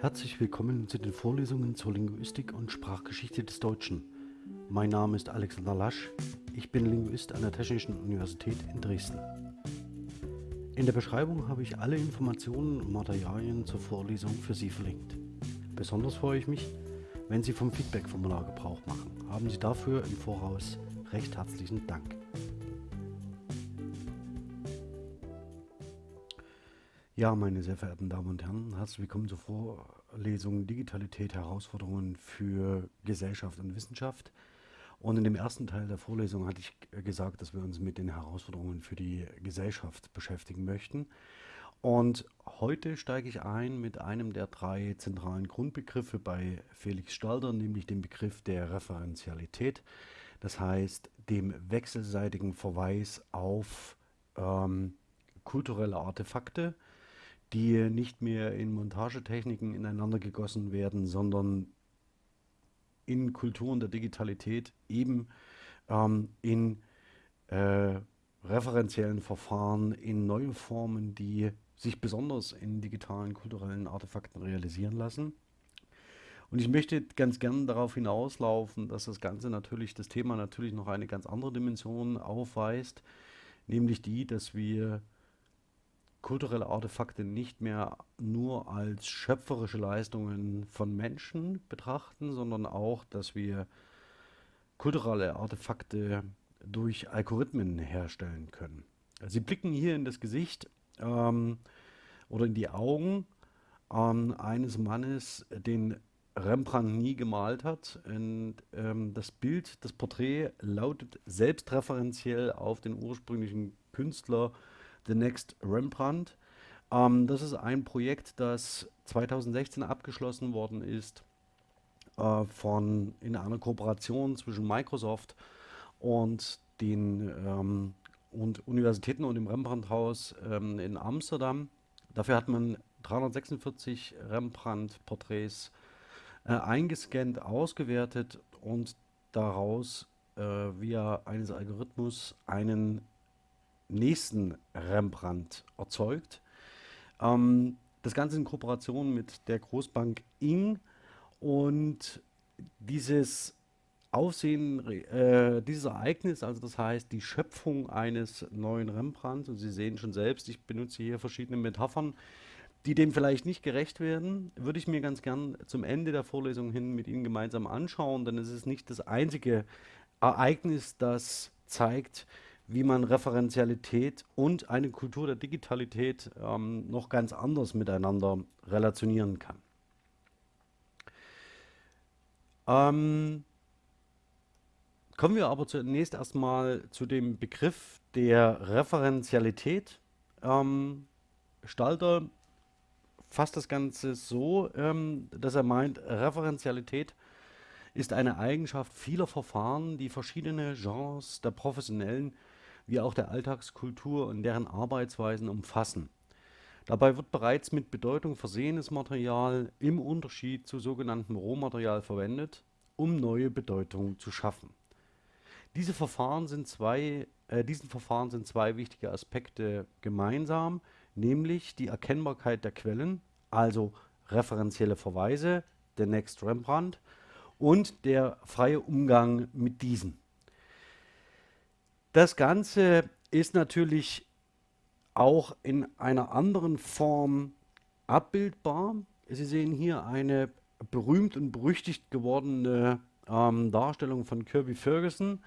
Herzlich willkommen zu den Vorlesungen zur Linguistik und Sprachgeschichte des Deutschen. Mein Name ist Alexander Lasch, ich bin Linguist an der Technischen Universität in Dresden. In der Beschreibung habe ich alle Informationen und Materialien zur Vorlesung für Sie verlinkt. Besonders freue ich mich, wenn Sie vom Feedback-Formular Gebrauch machen. Haben Sie dafür im Voraus recht herzlichen Dank. Ja, meine sehr verehrten Damen und Herren, herzlich willkommen zur Vorlesung Digitalität, Herausforderungen für Gesellschaft und Wissenschaft. Und in dem ersten Teil der Vorlesung hatte ich gesagt, dass wir uns mit den Herausforderungen für die Gesellschaft beschäftigen möchten. Und heute steige ich ein mit einem der drei zentralen Grundbegriffe bei Felix Stalder, nämlich dem Begriff der Referenzialität. Das heißt, dem wechselseitigen Verweis auf ähm, kulturelle Artefakte, die nicht mehr in Montagetechniken ineinander gegossen werden, sondern in Kulturen der Digitalität eben ähm, in äh, referenziellen Verfahren, in neue Formen, die sich besonders in digitalen kulturellen Artefakten realisieren lassen. Und ich möchte ganz gern darauf hinauslaufen, dass das Ganze natürlich, das Thema natürlich noch eine ganz andere Dimension aufweist, nämlich die, dass wir kulturelle Artefakte nicht mehr nur als schöpferische Leistungen von Menschen betrachten, sondern auch, dass wir kulturelle Artefakte durch Algorithmen herstellen können. Sie blicken hier in das Gesicht ähm, oder in die Augen ähm, eines Mannes, den Rembrandt nie gemalt hat. Und ähm, das Bild, das Porträt lautet selbstreferenziell auf den ursprünglichen Künstler The Next Rembrandt. Ähm, das ist ein Projekt, das 2016 abgeschlossen worden ist äh, von, in einer Kooperation zwischen Microsoft und den ähm, und Universitäten und dem Rembrandt-Haus ähm, in Amsterdam. Dafür hat man 346 Rembrandt-Porträts äh, eingescannt, ausgewertet und daraus äh, via eines Algorithmus einen nächsten Rembrandt erzeugt. Ähm, das Ganze in Kooperation mit der Großbank Ing und dieses Aufsehen, äh, dieses Ereignis, also das heißt die Schöpfung eines neuen Rembrandts, und Sie sehen schon selbst, ich benutze hier verschiedene Metaphern, die dem vielleicht nicht gerecht werden, würde ich mir ganz gern zum Ende der Vorlesung hin mit Ihnen gemeinsam anschauen, denn es ist nicht das einzige Ereignis, das zeigt, wie man Referenzialität und eine Kultur der Digitalität ähm, noch ganz anders miteinander relationieren kann. Ähm, kommen wir aber zunächst erstmal zu dem Begriff der Referenzialität. Ähm, Stalter fasst das Ganze so, ähm, dass er meint, Referenzialität ist eine Eigenschaft vieler Verfahren, die verschiedene Genres der professionellen wie auch der Alltagskultur und deren Arbeitsweisen umfassen. Dabei wird bereits mit Bedeutung versehenes Material im Unterschied zu sogenanntem Rohmaterial verwendet, um neue Bedeutung zu schaffen. Diese Verfahren sind zwei, äh, diesen Verfahren sind zwei wichtige Aspekte gemeinsam, nämlich die Erkennbarkeit der Quellen, also referenzielle Verweise, der Next Rembrandt, und der freie Umgang mit diesen. Das Ganze ist natürlich auch in einer anderen Form abbildbar. Sie sehen hier eine berühmt und berüchtigt gewordene ähm, Darstellung von Kirby Ferguson.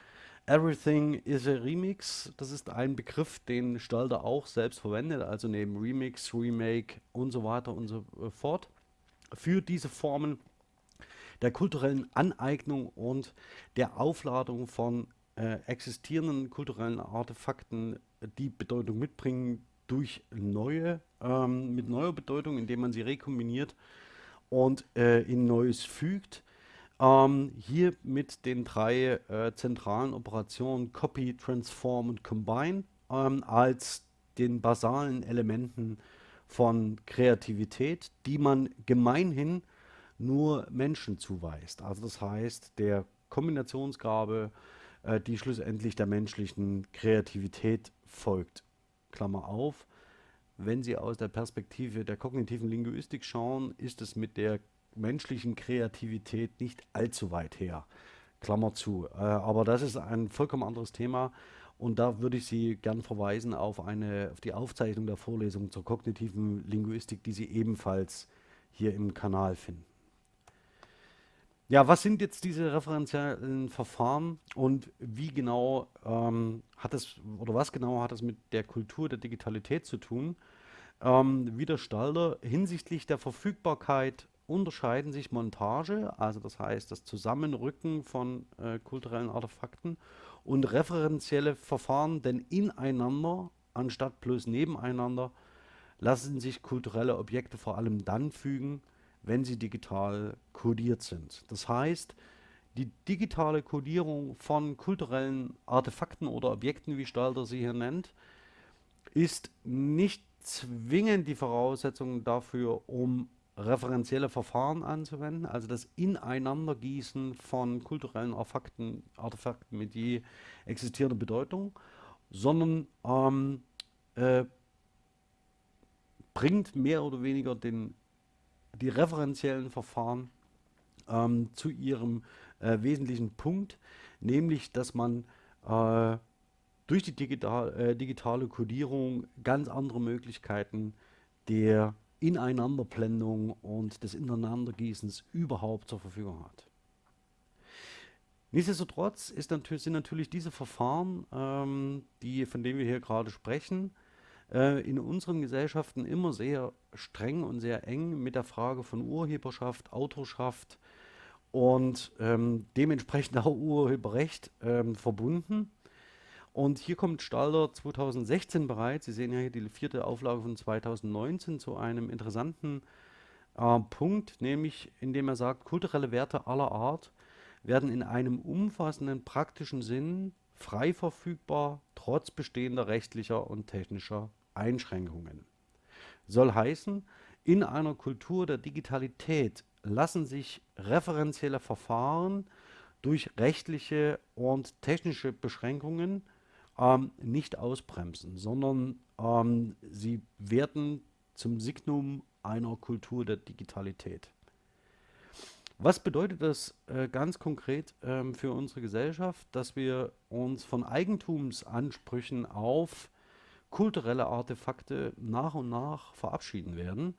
Everything is a Remix. Das ist ein Begriff, den Stalder auch selbst verwendet, also neben Remix, Remake und so weiter und so äh, fort. Für diese Formen der kulturellen Aneignung und der Aufladung von äh, existierenden kulturellen Artefakten die Bedeutung mitbringen durch neue, ähm, mit neuer Bedeutung, indem man sie rekombiniert und äh, in Neues fügt. Ähm, hier mit den drei äh, zentralen Operationen Copy, Transform und Combine ähm, als den basalen Elementen von Kreativität, die man gemeinhin nur Menschen zuweist. Also das heißt, der Kombinationsgabe äh, die schlussendlich der menschlichen Kreativität folgt. Klammer auf. wenn Sie aus der Perspektive der kognitiven Linguistik schauen, ist es mit der menschlichen Kreativität nicht allzu weit her. Klammer zu. Äh, aber das ist ein vollkommen anderes Thema. Und da würde ich Sie gern verweisen auf, eine, auf die Aufzeichnung der Vorlesung zur kognitiven Linguistik, die Sie ebenfalls hier im Kanal finden. Ja, was sind jetzt diese referenziellen Verfahren und wie genau ähm, hat es oder was genau hat es mit der Kultur der Digitalität zu tun? Ähm, wie der Stalder hinsichtlich der Verfügbarkeit unterscheiden sich Montage, also das heißt das Zusammenrücken von äh, kulturellen Artefakten und referenzielle Verfahren, denn ineinander anstatt bloß nebeneinander lassen sich kulturelle Objekte vor allem dann fügen, wenn sie digital kodiert sind. Das heißt, die digitale Kodierung von kulturellen Artefakten oder Objekten, wie Stalter sie hier nennt, ist nicht zwingend die Voraussetzung dafür, um referenzielle Verfahren anzuwenden, also das Ineinandergießen von kulturellen Artefakten, Artefakten mit je existierender Bedeutung, sondern ähm, äh, bringt mehr oder weniger den die referenziellen Verfahren ähm, zu ihrem äh, wesentlichen Punkt, nämlich dass man äh, durch die digital, äh, digitale Codierung ganz andere Möglichkeiten der Ineinanderblendung und des Ineinandergießens überhaupt zur Verfügung hat. Nichtsdestotrotz natürlich, sind natürlich diese Verfahren, ähm, die, von denen wir hier gerade sprechen, äh, in unseren Gesellschaften immer sehr streng und sehr eng mit der Frage von Urheberschaft, Autorschaft und ähm, dementsprechend auch Urheberrecht ähm, verbunden. Und hier kommt Stalder 2016 bereits, Sie sehen ja hier die vierte Auflage von 2019, zu einem interessanten äh, Punkt, nämlich indem er sagt, kulturelle Werte aller Art werden in einem umfassenden praktischen Sinn frei verfügbar, trotz bestehender rechtlicher und technischer Einschränkungen. Soll heißen, in einer Kultur der Digitalität lassen sich referenzielle Verfahren durch rechtliche und technische Beschränkungen ähm, nicht ausbremsen, sondern ähm, sie werden zum Signum einer Kultur der Digitalität. Was bedeutet das äh, ganz konkret ähm, für unsere Gesellschaft, dass wir uns von Eigentumsansprüchen auf kulturelle Artefakte nach und nach verabschieden werden.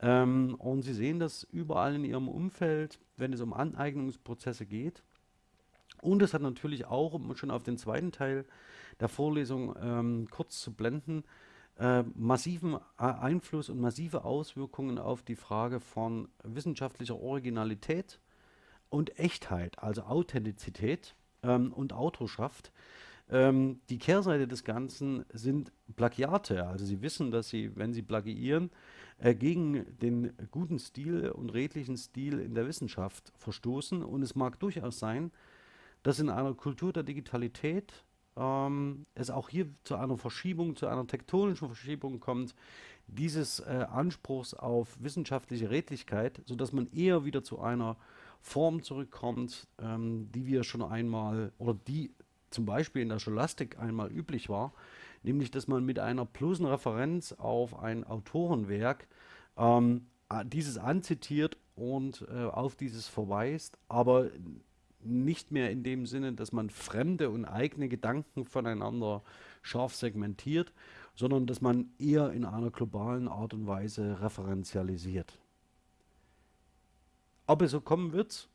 Ähm, und Sie sehen das überall in Ihrem Umfeld, wenn es um Aneignungsprozesse geht. Und es hat natürlich auch, um schon auf den zweiten Teil der Vorlesung ähm, kurz zu blenden, äh, massiven Einfluss und massive Auswirkungen auf die Frage von wissenschaftlicher Originalität und Echtheit, also Authentizität ähm, und Autorschaft. Ähm, die Kehrseite des Ganzen sind Plagiate. Also Sie wissen, dass Sie, wenn Sie plagiieren, äh, gegen den guten Stil und redlichen Stil in der Wissenschaft verstoßen. Und es mag durchaus sein, dass in einer Kultur der Digitalität ähm, es auch hier zu einer Verschiebung, zu einer tektonischen Verschiebung kommt, dieses äh, Anspruchs auf wissenschaftliche Redlichkeit, sodass man eher wieder zu einer Form zurückkommt, ähm, die wir schon einmal oder die zum Beispiel in der Scholastik einmal üblich war, nämlich dass man mit einer bloßen Referenz auf ein Autorenwerk ähm, dieses anzitiert und äh, auf dieses verweist, aber nicht mehr in dem Sinne, dass man fremde und eigene Gedanken voneinander scharf segmentiert, sondern dass man eher in einer globalen Art und Weise referenzialisiert. Ob es so kommen wird,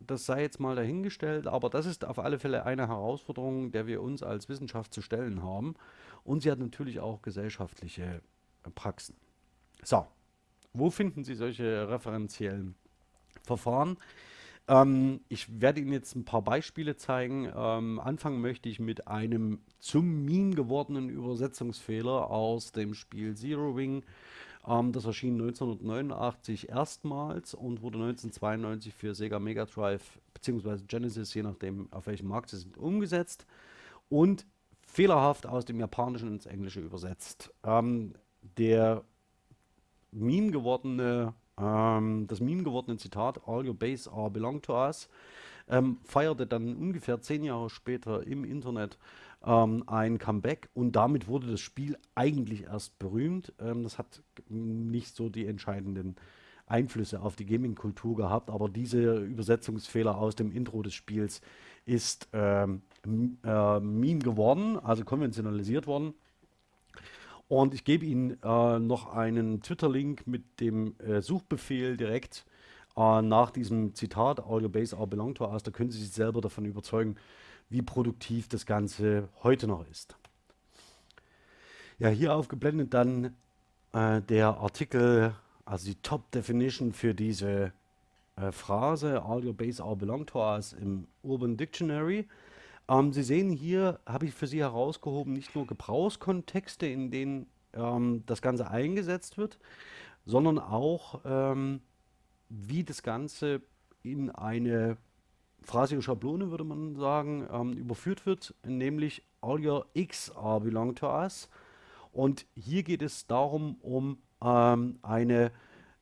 das sei jetzt mal dahingestellt, aber das ist auf alle Fälle eine Herausforderung, der wir uns als Wissenschaft zu stellen haben. Und sie hat natürlich auch gesellschaftliche Praxen. So, wo finden Sie solche referenziellen Verfahren? Ähm, ich werde Ihnen jetzt ein paar Beispiele zeigen. Ähm, anfangen möchte ich mit einem zum Meme gewordenen Übersetzungsfehler aus dem Spiel Zero Wing. Ähm, das erschien 1989 erstmals und wurde 1992 für Sega Mega Drive bzw. Genesis, je nachdem auf welchem Markt sie sind, umgesetzt und fehlerhaft aus dem Japanischen ins Englische übersetzt. Ähm, der Meme gewordene, ähm, das Meme gewordene Zitat All your base are belong to us ähm, feierte dann ungefähr zehn Jahre später im Internet ähm, ein Comeback und damit wurde das Spiel eigentlich erst berühmt. Ähm, das hat nicht so die entscheidenden Einflüsse auf die Gaming-Kultur gehabt, aber dieser Übersetzungsfehler aus dem Intro des Spiels ist ähm, äh, Meme geworden, also konventionalisiert worden. Und ich gebe Ihnen äh, noch einen Twitter-Link mit dem äh, Suchbefehl direkt äh, nach diesem Zitat, All your base are belong to us. Da können Sie sich selber davon überzeugen, wie produktiv das Ganze heute noch ist. Ja, hier aufgeblendet dann äh, der Artikel, also die Top Definition für diese äh, Phrase, All your base are belong to us im Urban Dictionary. Ähm, Sie sehen hier, habe ich für Sie herausgehoben, nicht nur Gebrauchskontexte, in denen ähm, das Ganze eingesetzt wird, sondern auch, ähm, wie das Ganze in eine phrasige Schablone, würde man sagen, ähm, überführt wird, nämlich all your x are belong to us. Und hier geht es darum, um ähm, eine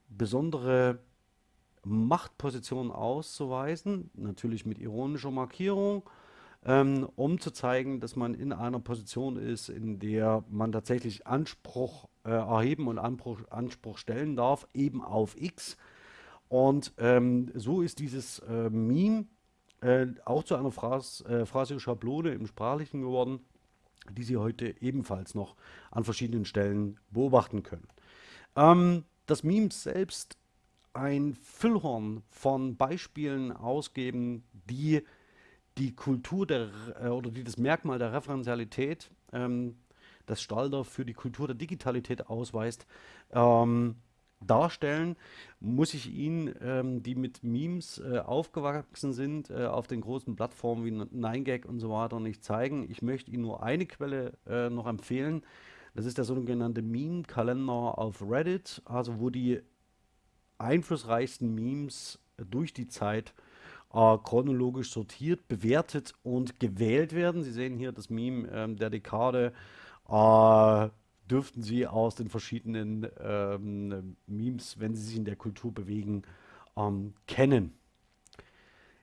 besondere Machtposition auszuweisen, natürlich mit ironischer Markierung, ähm, um zu zeigen, dass man in einer Position ist, in der man tatsächlich Anspruch äh, erheben und Anspruch, Anspruch, stellen darf, eben auf X. Und ähm, so ist dieses äh, Meme äh, auch zu einer Phrase, äh, Phrase Schablone im Sprachlichen geworden, die Sie heute ebenfalls noch an verschiedenen Stellen beobachten können. Ähm, das Meme selbst ein Füllhorn von Beispielen ausgeben, die die Kultur der, äh, oder die das Merkmal der Referenzialität, ähm, das Stalder für die Kultur der Digitalität ausweist, ähm, darstellen, muss ich Ihnen, ähm, die mit Memes äh, aufgewachsen sind, äh, auf den großen Plattformen wie 9gag und so weiter nicht zeigen. Ich möchte Ihnen nur eine Quelle äh, noch empfehlen. Das ist der sogenannte Meme-Kalender auf Reddit, also wo die einflussreichsten Memes durch die Zeit äh, chronologisch sortiert, bewertet und gewählt werden. Sie sehen hier das Meme ähm, der Dekade. Dürften Sie aus den verschiedenen ähm, Memes, wenn Sie sich in der Kultur bewegen, ähm, kennen.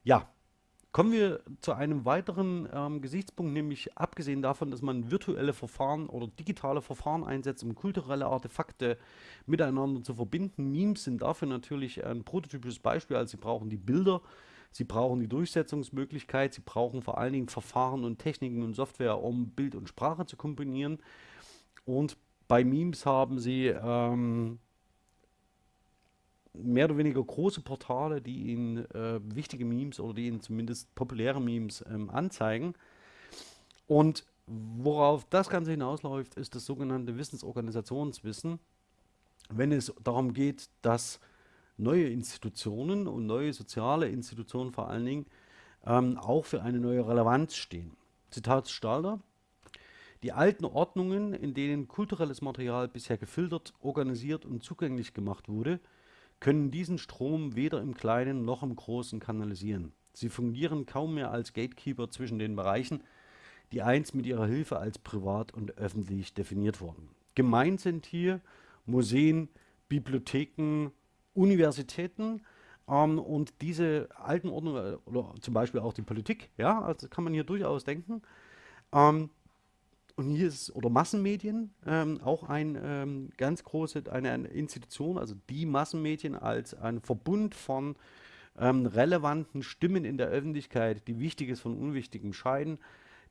Ja, kommen wir zu einem weiteren ähm, Gesichtspunkt, nämlich abgesehen davon, dass man virtuelle Verfahren oder digitale Verfahren einsetzt, um kulturelle Artefakte miteinander zu verbinden. Memes sind dafür natürlich ein prototypisches Beispiel, also Sie brauchen die Bilder, Sie brauchen die Durchsetzungsmöglichkeit, Sie brauchen vor allen Dingen Verfahren und Techniken und Software, um Bild und Sprache zu kombinieren. Und bei Memes haben Sie ähm, mehr oder weniger große Portale, die Ihnen äh, wichtige Memes oder die Ihnen zumindest populäre Memes ähm, anzeigen. Und worauf das Ganze hinausläuft, ist das sogenannte Wissensorganisationswissen. Wenn es darum geht, dass neue Institutionen und neue soziale Institutionen vor allen Dingen ähm, auch für eine neue Relevanz stehen. Zitat Stalder. Die alten Ordnungen, in denen kulturelles Material bisher gefiltert, organisiert und zugänglich gemacht wurde, können diesen Strom weder im Kleinen noch im Großen kanalisieren. Sie fungieren kaum mehr als Gatekeeper zwischen den Bereichen, die einst mit ihrer Hilfe als privat und öffentlich definiert wurden. Gemeint sind hier Museen, Bibliotheken, Universitäten ähm, und diese alten Ordnungen, oder zum Beispiel auch die Politik, ja, also kann man hier durchaus denken. Ähm, und hier ist, oder Massenmedien, ähm, auch ein ähm, ganz große, eine, eine, Institution, also die Massenmedien als ein Verbund von ähm, relevanten Stimmen in der Öffentlichkeit, die Wichtiges von Unwichtigem scheiden,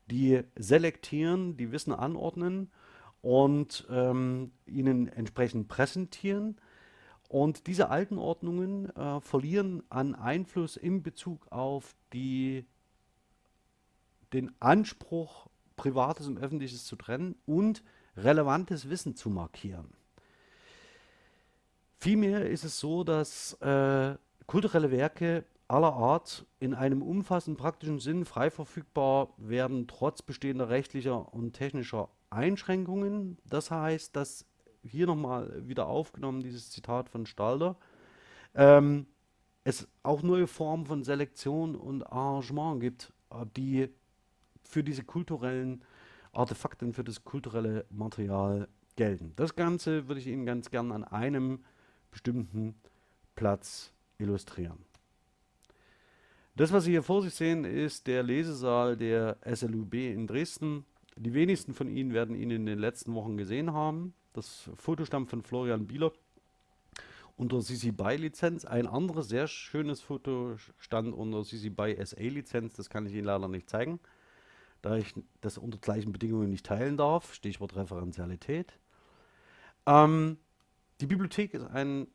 die selektieren, die Wissen anordnen und ähm, ihnen entsprechend präsentieren. Und diese alten Ordnungen äh, verlieren an Einfluss in Bezug auf die, den Anspruch, Privates und Öffentliches zu trennen und relevantes Wissen zu markieren. Vielmehr ist es so, dass äh, kulturelle Werke aller Art in einem umfassenden praktischen Sinn frei verfügbar werden, trotz bestehender rechtlicher und technischer Einschränkungen. Das heißt, dass hier nochmal wieder aufgenommen, dieses Zitat von Stalder, ähm, es auch neue Formen von Selektion und Arrangement gibt, die für diese kulturellen Artefakte, für das kulturelle Material gelten. Das Ganze würde ich Ihnen ganz gern an einem bestimmten Platz illustrieren. Das, was Sie hier vor sich sehen, ist der Lesesaal der SLUB in Dresden. die wenigsten von Ihnen werden ihn in den letzten Wochen gesehen haben. Das Foto stammt von Florian Bieler unter CC BY Lizenz. Ein anderes sehr schönes Foto stand unter CC BY SA Lizenz. Das kann ich Ihnen leider nicht zeigen, da ich das unter gleichen Bedingungen nicht teilen darf. Stichwort Referenzialität. Ähm, die Bibliothek ist, ein,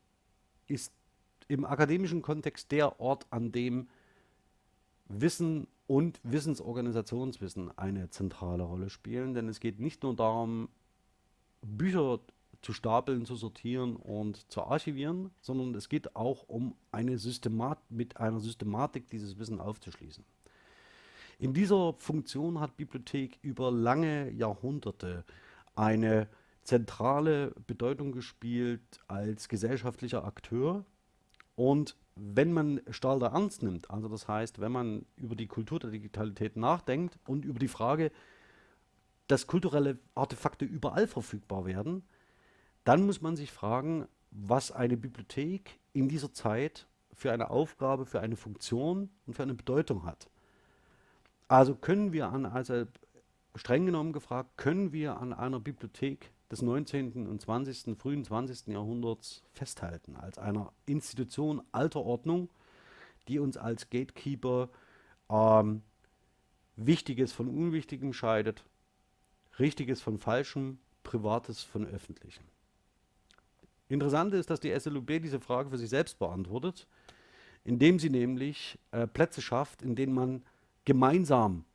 ist im akademischen Kontext der Ort, an dem Wissen und Wissensorganisationswissen eine zentrale Rolle spielen, denn es geht nicht nur darum, Bücher zu stapeln, zu sortieren und zu archivieren, sondern es geht auch um eine Systemat mit einer Systematik dieses Wissen aufzuschließen. In dieser Funktion hat Bibliothek über lange Jahrhunderte eine zentrale Bedeutung gespielt als gesellschaftlicher Akteur und wenn man Stalder ernst nimmt, also das heißt, wenn man über die Kultur der Digitalität nachdenkt und über die Frage, dass kulturelle Artefakte überall verfügbar werden, dann muss man sich fragen, was eine Bibliothek in dieser Zeit für eine Aufgabe, für eine Funktion und für eine Bedeutung hat. Also können wir an, also streng genommen gefragt, können wir an einer Bibliothek des 19. und 20., frühen 20. Jahrhunderts festhalten, als einer Institution alter Ordnung, die uns als Gatekeeper ähm, Wichtiges von Unwichtigem scheidet, Richtiges von Falschem, Privates von Öffentlichem. Interessant ist, dass die SLUB diese Frage für sich selbst beantwortet, indem sie nämlich äh, Plätze schafft, in denen man gemeinsam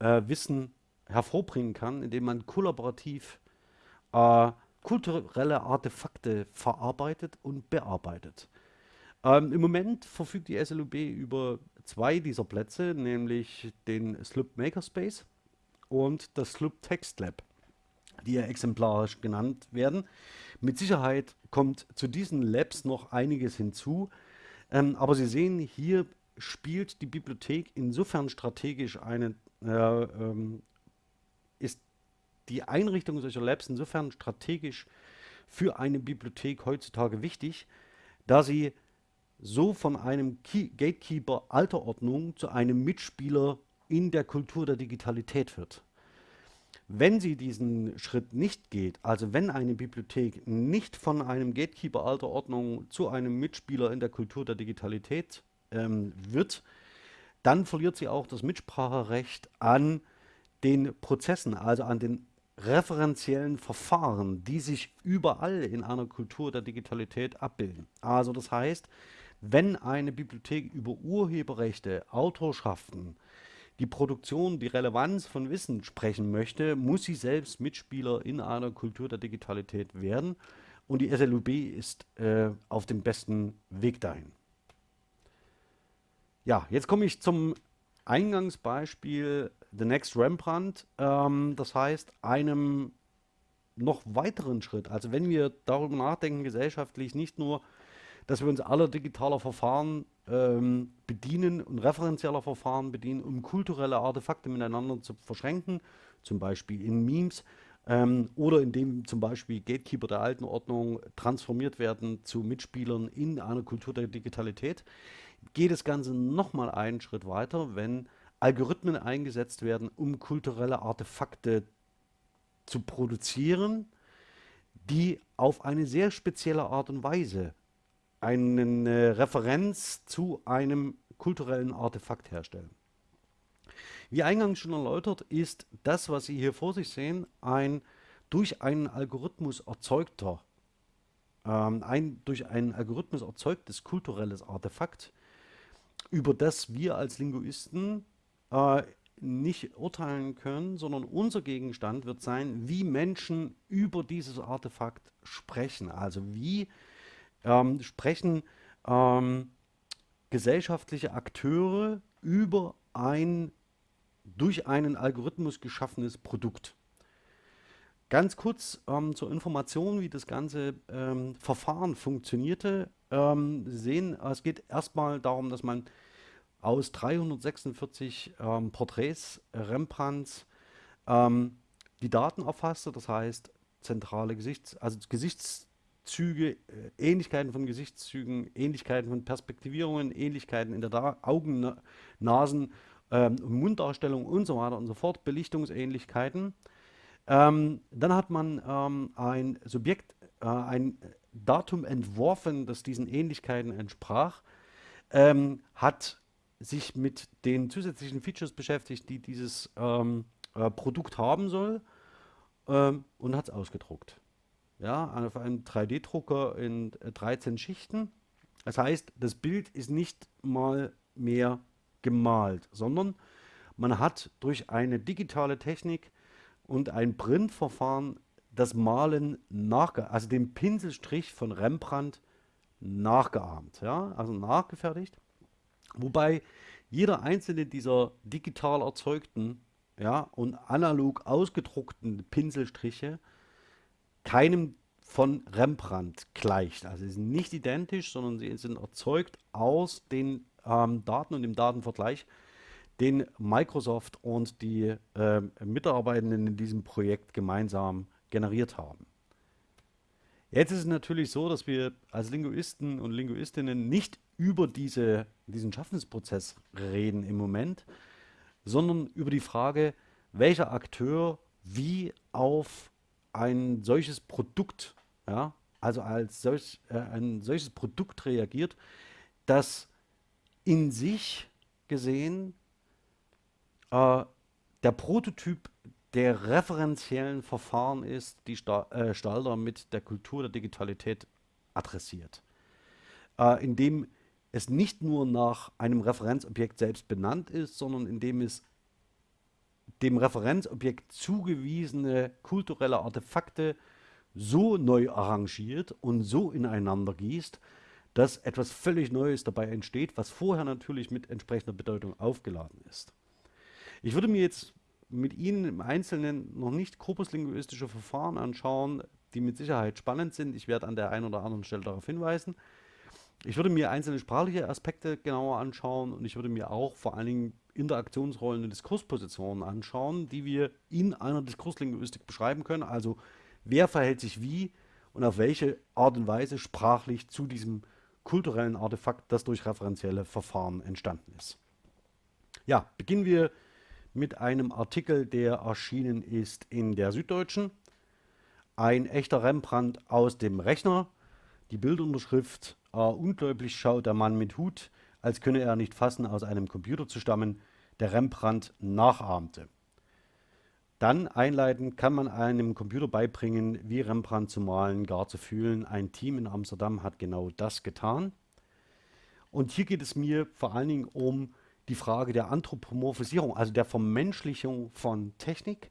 äh, Wissen hervorbringen kann, indem man kollaborativ äh, kulturelle Artefakte verarbeitet und bearbeitet. Ähm, Im Moment verfügt die SLUB über zwei dieser Plätze, nämlich den SLUB Makerspace und das SLUB Text Lab, die ja exemplarisch genannt werden. Mit Sicherheit kommt zu diesen Labs noch einiges hinzu, ähm, aber Sie sehen, hier spielt die Bibliothek insofern strategisch eine äh, ähm, ist die Einrichtung solcher Labs insofern strategisch für eine Bibliothek heutzutage wichtig, da sie so von einem Key Gatekeeper alter Ordnung zu einem Mitspieler in der Kultur der Digitalität wird. Wenn sie diesen Schritt nicht geht, also wenn eine Bibliothek nicht von einem Gatekeeper alter Ordnung zu einem Mitspieler in der Kultur der Digitalität ähm, wird, dann verliert sie auch das Mitspracherecht an den Prozessen, also an den referenziellen Verfahren, die sich überall in einer Kultur der Digitalität abbilden. Also das heißt, wenn eine Bibliothek über Urheberrechte, Autorschaften, die Produktion, die Relevanz von Wissen sprechen möchte, muss sie selbst Mitspieler in einer Kultur der Digitalität werden. Und die SLUB ist äh, auf dem besten Weg dahin. Ja, jetzt komme ich zum Eingangsbeispiel The Next Rembrandt, ähm, das heißt einem noch weiteren Schritt. Also wenn wir darüber nachdenken, gesellschaftlich nicht nur, dass wir uns aller digitaler Verfahren ähm, bedienen und referenzieller Verfahren bedienen, um kulturelle Artefakte miteinander zu verschränken, zum Beispiel in Memes ähm, oder indem zum Beispiel Gatekeeper der alten Ordnung transformiert werden zu Mitspielern in einer Kultur der Digitalität, geht das Ganze nochmal einen Schritt weiter, wenn Algorithmen eingesetzt werden, um kulturelle Artefakte zu produzieren, die auf eine sehr spezielle Art und Weise eine Referenz zu einem kulturellen Artefakt herstellen. Wie eingangs schon erläutert, ist das, was Sie hier vor sich sehen, ein durch einen Algorithmus erzeugter, ähm, ein durch einen Algorithmus erzeugtes kulturelles Artefakt, über das wir als Linguisten äh, nicht urteilen können, sondern unser Gegenstand wird sein, wie Menschen über dieses Artefakt sprechen. Also wie ähm, sprechen ähm, gesellschaftliche Akteure über ein durch einen Algorithmus geschaffenes Produkt. Ganz kurz ähm, zur Information, wie das ganze ähm, Verfahren funktionierte. Ähm, Sie sehen, es geht erstmal darum, dass man aus 346 ähm, Porträts Rembrandts ähm, die Daten erfasste, das heißt zentrale Gesichts-, also Gesichtszüge, äh, Ähnlichkeiten von Gesichtszügen, Ähnlichkeiten von Perspektivierungen, Ähnlichkeiten in der da Augen, Nasen ähm, Munddarstellung und so weiter und so fort, Belichtungsähnlichkeiten. Ähm, dann hat man ähm, ein Subjekt, äh, ein Datum entworfen, das diesen Ähnlichkeiten entsprach, ähm, hat sich mit den zusätzlichen Features beschäftigt, die dieses ähm, äh, Produkt haben soll ähm, und hat es ausgedruckt. Ja, auf einem 3D-Drucker in 13 äh, Schichten. Das heißt, das Bild ist nicht mal mehr gemalt, sondern man hat durch eine digitale Technik und ein Printverfahren das Malen nachge also den Pinselstrich von Rembrandt nachgeahmt, ja, also nachgefertigt. Wobei jeder einzelne dieser digital erzeugten ja, und analog ausgedruckten Pinselstriche keinem von Rembrandt gleicht. Also sie sind nicht identisch, sondern sie sind erzeugt aus den ähm, Daten und dem Datenvergleich, den Microsoft und die äh, Mitarbeitenden in diesem Projekt gemeinsam generiert haben. Jetzt ist es natürlich so, dass wir als Linguisten und Linguistinnen nicht über diese, diesen Schaffensprozess reden im Moment, sondern über die Frage, welcher Akteur wie auf ein solches Produkt, ja, also als solch, äh, ein solches Produkt reagiert, das in sich gesehen äh, der Prototyp der referenziellen Verfahren ist, die Sta äh, Stalder mit der Kultur der Digitalität adressiert. Äh, indem es nicht nur nach einem Referenzobjekt selbst benannt ist, sondern indem es dem Referenzobjekt zugewiesene kulturelle Artefakte so neu arrangiert und so ineinander gießt, dass etwas völlig Neues dabei entsteht, was vorher natürlich mit entsprechender Bedeutung aufgeladen ist. Ich würde mir jetzt mit Ihnen im Einzelnen noch nicht korpuslinguistische Verfahren anschauen, die mit Sicherheit spannend sind. Ich werde an der einen oder anderen Stelle darauf hinweisen. Ich würde mir einzelne sprachliche Aspekte genauer anschauen und ich würde mir auch vor allen Dingen Interaktionsrollen und Diskurspositionen anschauen, die wir in einer Diskurslinguistik beschreiben können. Also wer verhält sich wie und auf welche Art und Weise sprachlich zu diesem kulturellen Artefakt, das durch referenzielle Verfahren entstanden ist. Ja, beginnen wir mit einem Artikel, der erschienen ist in der Süddeutschen. Ein echter Rembrandt aus dem Rechner. Die Bildunterschrift, äh, ungläubig schaut der Mann mit Hut, als könne er nicht fassen, aus einem Computer zu stammen, der Rembrandt nachahmte. Dann einleitend kann man einem Computer beibringen, wie Rembrandt zu malen, gar zu fühlen. Ein Team in Amsterdam hat genau das getan. Und hier geht es mir vor allen Dingen um die Frage der Anthropomorphisierung, also der Vermenschlichung von Technik.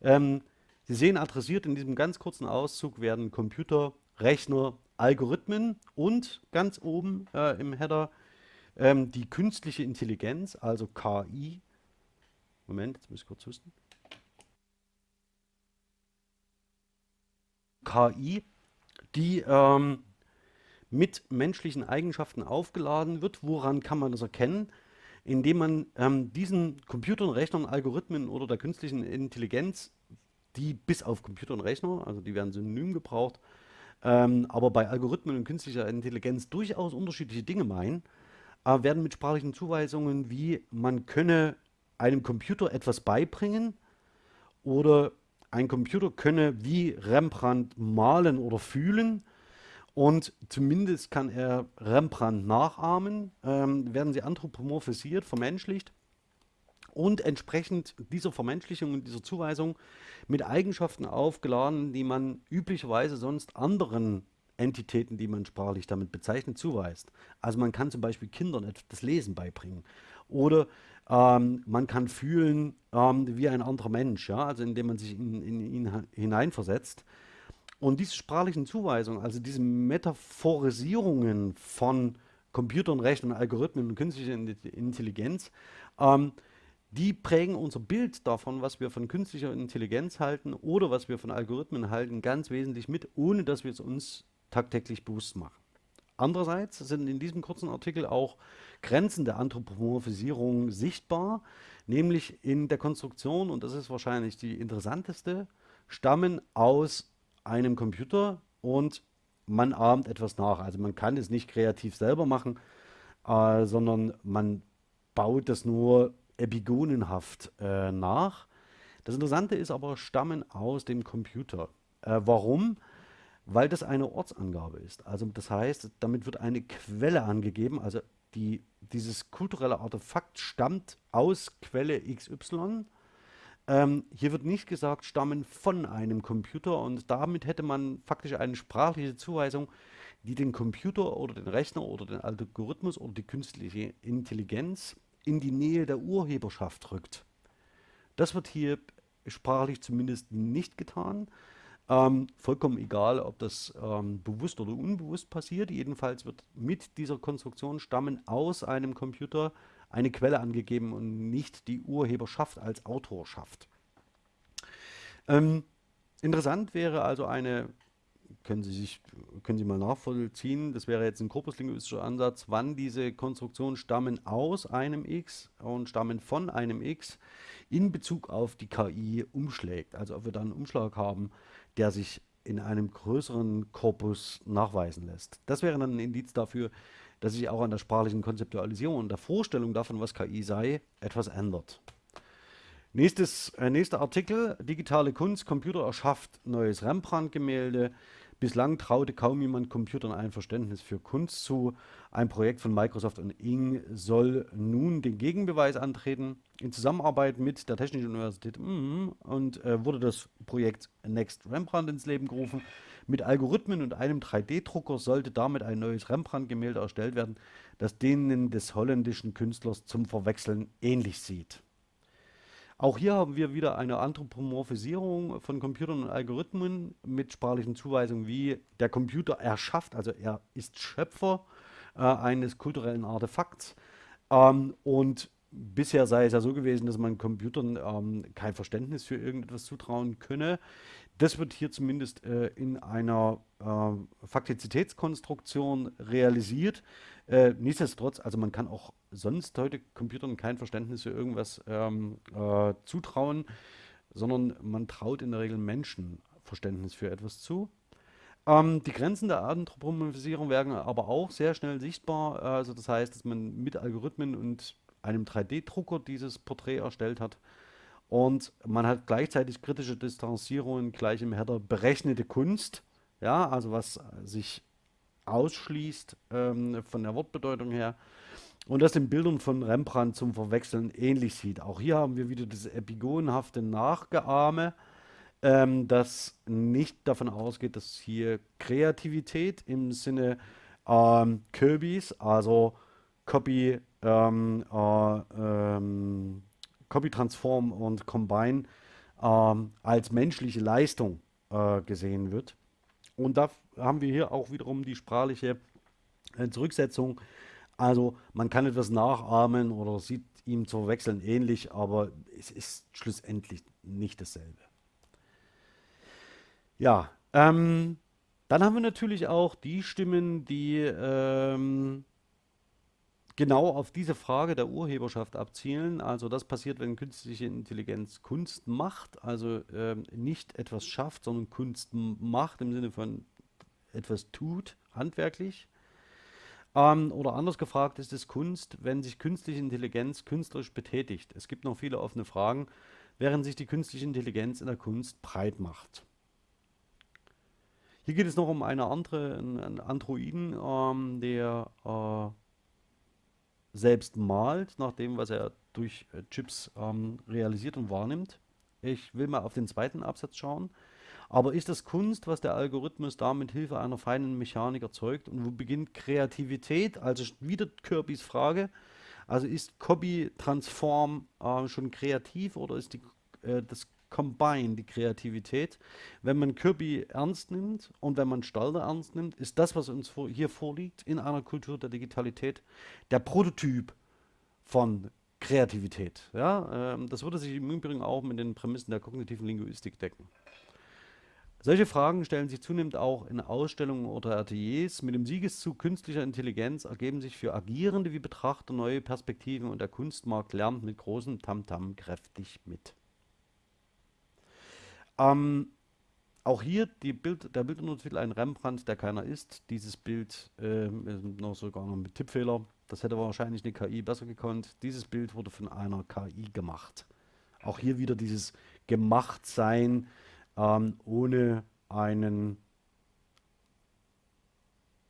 Ähm, Sie sehen, adressiert in diesem ganz kurzen Auszug werden Computer, Rechner, Algorithmen und ganz oben äh, im Header ähm, die künstliche Intelligenz, also KI. Moment, jetzt muss ich kurz husten. KI, die ähm, mit menschlichen Eigenschaften aufgeladen wird. Woran kann man das erkennen? Indem man ähm, diesen Computern, Rechnern, Algorithmen oder der künstlichen Intelligenz, die bis auf Computer und Rechner, also die werden synonym gebraucht, ähm, aber bei Algorithmen und künstlicher Intelligenz durchaus unterschiedliche Dinge meinen, äh, werden mit sprachlichen Zuweisungen wie man könne einem Computer etwas beibringen oder ein Computer könne wie Rembrandt malen oder fühlen und zumindest kann er Rembrandt nachahmen, ähm, werden sie anthropomorphisiert, vermenschlicht und entsprechend dieser Vermenschlichung und dieser Zuweisung mit Eigenschaften aufgeladen, die man üblicherweise sonst anderen Entitäten, die man sprachlich damit bezeichnet, zuweist. Also man kann zum Beispiel Kindern das Lesen beibringen oder ähm, man kann fühlen ähm, wie ein anderer Mensch, ja? also indem man sich in, in ihn hineinversetzt. Und diese sprachlichen Zuweisungen, also diese Metaphorisierungen von Computern, Rechnern, Algorithmen und künstlicher Intelligenz, ähm, die prägen unser Bild davon, was wir von künstlicher Intelligenz halten oder was wir von Algorithmen halten, ganz wesentlich mit, ohne dass wir es uns tagtäglich bewusst machen. Andererseits sind in diesem kurzen Artikel auch Grenzen der Anthropomorphisierung sichtbar, nämlich in der Konstruktion, und das ist wahrscheinlich die interessanteste, stammen aus einem Computer und man ahmt etwas nach. Also man kann es nicht kreativ selber machen, äh, sondern man baut das nur epigonenhaft äh, nach. Das Interessante ist aber, stammen aus dem Computer. Äh, warum? Weil das eine Ortsangabe ist. Also das heißt, damit wird eine Quelle angegeben. Also die, dieses kulturelle Artefakt stammt aus Quelle XY. Ähm, hier wird nicht gesagt, stammen von einem Computer und damit hätte man faktisch eine sprachliche Zuweisung, die den Computer oder den Rechner oder den Algorithmus oder die künstliche Intelligenz in die Nähe der Urheberschaft rückt. Das wird hier sprachlich zumindest nicht getan. Ähm, vollkommen egal, ob das ähm, bewusst oder unbewusst passiert. Jedenfalls wird mit dieser Konstruktion stammen aus einem Computer eine Quelle angegeben und nicht die Urheberschaft als Autorschaft. Ähm, interessant wäre also eine, können Sie, sich, können Sie mal nachvollziehen, das wäre jetzt ein korpuslinguistischer Ansatz, wann diese Konstruktionen stammen aus einem X und stammen von einem X in Bezug auf die KI umschlägt. Also ob wir da einen Umschlag haben, der sich in einem größeren Korpus nachweisen lässt. Das wäre dann ein Indiz dafür, dass sich auch an der sprachlichen Konzeptualisierung und der Vorstellung davon, was KI sei, etwas ändert. Nächstes, äh, nächster Artikel, digitale Kunst, Computer erschafft neues Rembrandt-Gemälde. Bislang traute kaum jemand Computern ein Verständnis für Kunst zu. Ein Projekt von Microsoft und Ing soll nun den Gegenbeweis antreten. In Zusammenarbeit mit der Technischen Universität mm, und äh, wurde das Projekt Next Rembrandt ins Leben gerufen. Mit Algorithmen und einem 3D-Drucker sollte damit ein neues Rembrandt-Gemälde erstellt werden, das denen des holländischen Künstlers zum Verwechseln ähnlich sieht. Auch hier haben wir wieder eine Anthropomorphisierung von Computern und Algorithmen mit sprachlichen Zuweisungen wie der Computer erschafft, also er ist Schöpfer äh, eines kulturellen Artefakts. Ähm, und bisher sei es ja so gewesen, dass man Computern ähm, kein Verständnis für irgendetwas zutrauen könne. Das wird hier zumindest äh, in einer äh, Faktizitätskonstruktion realisiert. Äh, nichtsdestotrotz, also man kann auch sonst heute Computern kein Verständnis für irgendwas ähm, äh, zutrauen, sondern man traut in der Regel Menschen Verständnis für etwas zu. Ähm, die Grenzen der Anthropomorphisierung werden aber auch sehr schnell sichtbar. Also das heißt, dass man mit Algorithmen und einem 3D-Drucker dieses Porträt erstellt hat. Und man hat gleichzeitig kritische Distanzierungen gleich im Header berechnete Kunst, ja, also was sich ausschließt ähm, von der Wortbedeutung her. Und das den Bildern von Rembrandt zum Verwechseln ähnlich sieht. Auch hier haben wir wieder das epigonenhafte Nachgeahme, ähm, das nicht davon ausgeht, dass hier Kreativität im Sinne ähm, Kirbys, also Copy, ähm, äh, ähm, Copy Transform und Combine ähm, als menschliche Leistung äh, gesehen wird. Und da haben wir hier auch wiederum die sprachliche äh, Zurücksetzung. Also man kann etwas nachahmen oder sieht ihm zu verwechseln ähnlich, aber es ist schlussendlich nicht dasselbe. Ja, ähm, dann haben wir natürlich auch die Stimmen, die ähm, genau auf diese Frage der Urheberschaft abzielen. Also das passiert, wenn künstliche Intelligenz Kunst macht, also ähm, nicht etwas schafft, sondern Kunst macht im Sinne von etwas tut, handwerklich. Ähm, oder anders gefragt, ist es Kunst, wenn sich künstliche Intelligenz künstlerisch betätigt? Es gibt noch viele offene Fragen, während sich die künstliche Intelligenz in der Kunst breit macht. Hier geht es noch um eine andere, einen Androiden, ähm, der äh, selbst malt, nach dem, was er durch äh, Chips ähm, realisiert und wahrnimmt. Ich will mal auf den zweiten Absatz schauen. Aber ist das Kunst, was der Algorithmus da mit Hilfe einer feinen Mechanik erzeugt? Und wo beginnt Kreativität? Also wieder Kirbys Frage. Also ist Copy Transform äh, schon kreativ oder ist die, äh, das Combine, die Kreativität. Wenn man Kirby ernst nimmt und wenn man Stalder ernst nimmt, ist das, was uns vor, hier vorliegt, in einer Kultur der Digitalität, der Prototyp von Kreativität. Ja? Ähm, das würde sich im Übrigen auch mit den Prämissen der kognitiven Linguistik decken. Solche Fragen stellen sich zunehmend auch in Ausstellungen oder Ateliers. Mit dem Siegeszug künstlicher Intelligenz ergeben sich für Agierende wie Betrachter neue Perspektiven und der Kunstmarkt lernt mit großem Tamtam -Tam kräftig mit. Ähm, auch hier Bild, der Bilduntertitel ein Rembrandt, der keiner ist. Dieses Bild äh, noch sogar noch mit Tippfehler Das hätte wahrscheinlich eine KI besser gekonnt. Dieses Bild wurde von einer KI gemacht. Auch hier wieder dieses Gemachtsein ähm, ohne einen,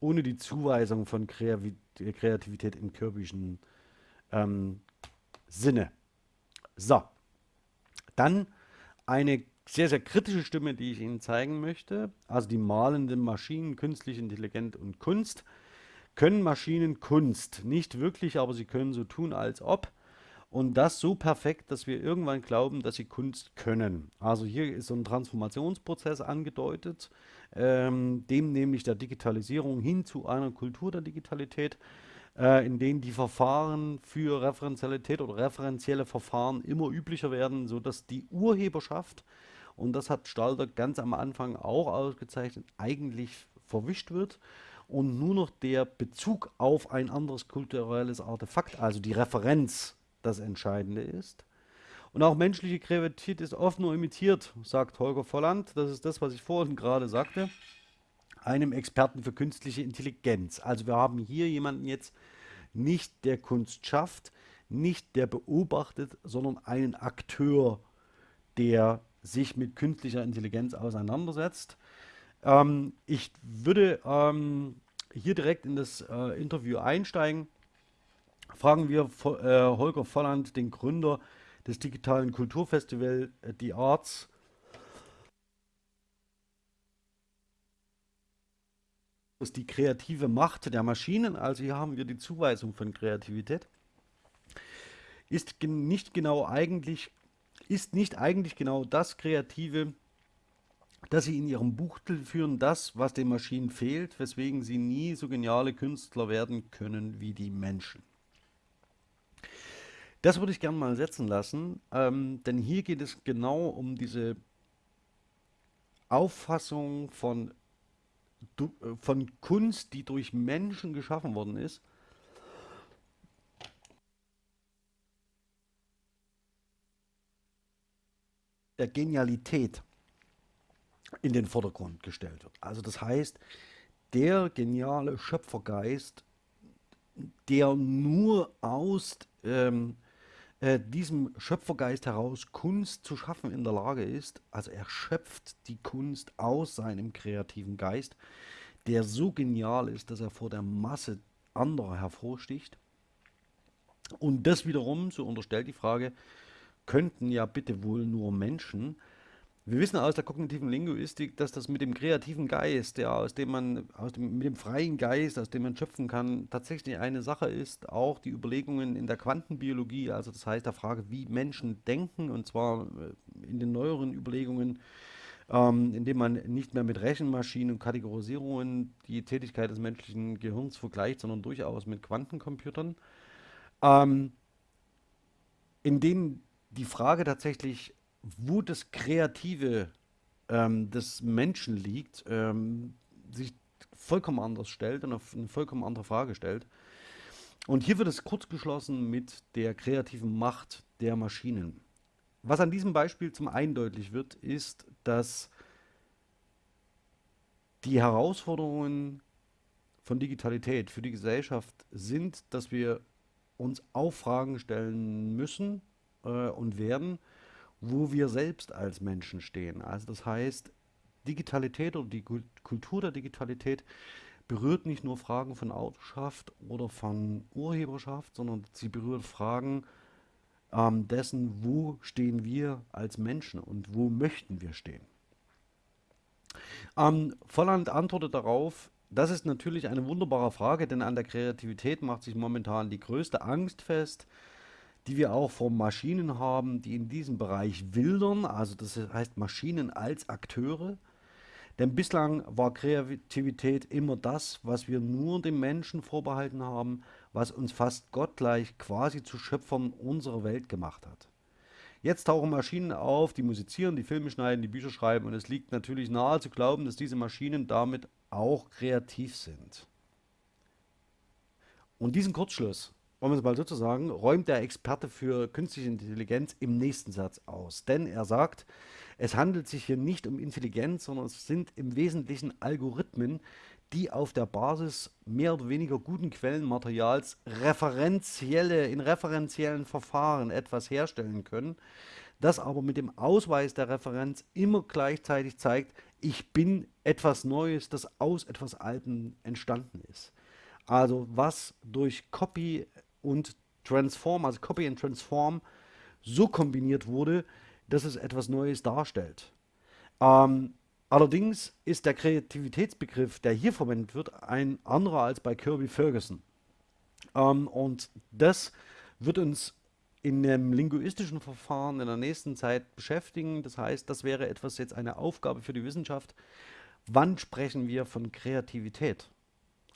ohne die Zuweisung von Kreativität im kürbischen ähm, Sinne. So, dann eine sehr, sehr kritische Stimme, die ich Ihnen zeigen möchte. Also die malenden Maschinen, künstliche Intelligenz und Kunst. Können Maschinen Kunst? Nicht wirklich, aber sie können so tun, als ob. Und das so perfekt, dass wir irgendwann glauben, dass sie Kunst können. Also hier ist so ein Transformationsprozess angedeutet, ähm, dem nämlich der Digitalisierung hin zu einer Kultur der Digitalität äh, in denen die Verfahren für Referenzialität oder referenzielle Verfahren immer üblicher werden, sodass die Urheberschaft, und das hat Stalder ganz am Anfang auch ausgezeichnet, eigentlich verwischt wird und nur noch der Bezug auf ein anderes kulturelles Artefakt, also die Referenz, das Entscheidende ist. Und auch menschliche Kreativität ist oft nur imitiert, sagt Holger Volland. Das ist das, was ich vorhin gerade sagte einem Experten für künstliche Intelligenz. Also wir haben hier jemanden jetzt nicht, der Kunst schafft, nicht der beobachtet, sondern einen Akteur, der sich mit künstlicher Intelligenz auseinandersetzt. Ähm, ich würde ähm, hier direkt in das äh, Interview einsteigen. Fragen wir äh, Holger Volland, den Gründer des digitalen Kulturfestivals äh, The Arts, ist die kreative Macht der Maschinen, also hier haben wir die Zuweisung von Kreativität, ist nicht genau eigentlich, ist nicht eigentlich genau das Kreative, das sie in ihrem Buchtel führen, das, was den Maschinen fehlt, weswegen sie nie so geniale Künstler werden können wie die Menschen. Das würde ich gerne mal setzen lassen, ähm, denn hier geht es genau um diese Auffassung von äh, von Kunst, die durch Menschen geschaffen worden ist, der Genialität in den Vordergrund gestellt wird. Also das heißt, der geniale Schöpfergeist, der nur aus ähm, äh, diesem Schöpfergeist heraus Kunst zu schaffen in der Lage ist, also er schöpft die Kunst aus seinem kreativen Geist, der so genial ist, dass er vor der Masse anderer hervorsticht. Und das wiederum, so unterstellt die Frage, könnten ja bitte wohl nur Menschen wir wissen aus der kognitiven Linguistik, dass das mit dem kreativen Geist, ja, aus dem man, aus dem, mit dem freien Geist, aus dem man schöpfen kann, tatsächlich eine Sache ist. Auch die Überlegungen in der Quantenbiologie, also das heißt der Frage, wie Menschen denken, und zwar äh, in den neueren Überlegungen, ähm, indem man nicht mehr mit Rechenmaschinen und Kategorisierungen die Tätigkeit des menschlichen Gehirns vergleicht, sondern durchaus mit Quantencomputern, ähm, in denen die Frage tatsächlich wo das Kreative ähm, des Menschen liegt, ähm, sich vollkommen anders stellt und auf eine vollkommen andere Frage stellt. Und hier wird es kurz geschlossen mit der kreativen Macht der Maschinen. Was an diesem Beispiel zum einen deutlich wird, ist, dass die Herausforderungen von Digitalität für die Gesellschaft sind, dass wir uns auch Fragen stellen müssen äh, und werden, wo wir selbst als Menschen stehen. Also das heißt, Digitalität oder die Kultur der Digitalität berührt nicht nur Fragen von Autorschaft oder von Urheberschaft, sondern sie berührt Fragen ähm, dessen, wo stehen wir als Menschen und wo möchten wir stehen. Ähm, Volland antwortet darauf, das ist natürlich eine wunderbare Frage, denn an der Kreativität macht sich momentan die größte Angst fest, die wir auch von Maschinen haben, die in diesem Bereich wildern, also das heißt Maschinen als Akteure. Denn bislang war Kreativität immer das, was wir nur dem Menschen vorbehalten haben, was uns fast gottgleich quasi zu Schöpfern unserer Welt gemacht hat. Jetzt tauchen Maschinen auf, die musizieren, die Filme schneiden, die Bücher schreiben und es liegt natürlich nahe zu glauben, dass diese Maschinen damit auch kreativ sind. Und diesen Kurzschluss wollen wir es mal sozusagen, räumt der Experte für künstliche Intelligenz im nächsten Satz aus. Denn er sagt, Es handelt sich hier nicht um Intelligenz, sondern es sind im Wesentlichen Algorithmen, die auf der Basis mehr oder weniger guten Quellenmaterials referenzielle, in referenziellen Verfahren etwas herstellen können, das aber mit dem Ausweis der Referenz immer gleichzeitig zeigt, ich bin etwas Neues, das aus etwas Altem entstanden ist. Also was durch Copy und Transform, also Copy and Transform, so kombiniert wurde, dass es etwas Neues darstellt. Ähm, allerdings ist der Kreativitätsbegriff, der hier verwendet wird, ein anderer als bei Kirby Ferguson. Ähm, und das wird uns in einem linguistischen Verfahren in der nächsten Zeit beschäftigen. Das heißt, das wäre etwas jetzt eine Aufgabe für die Wissenschaft. Wann sprechen wir von Kreativität?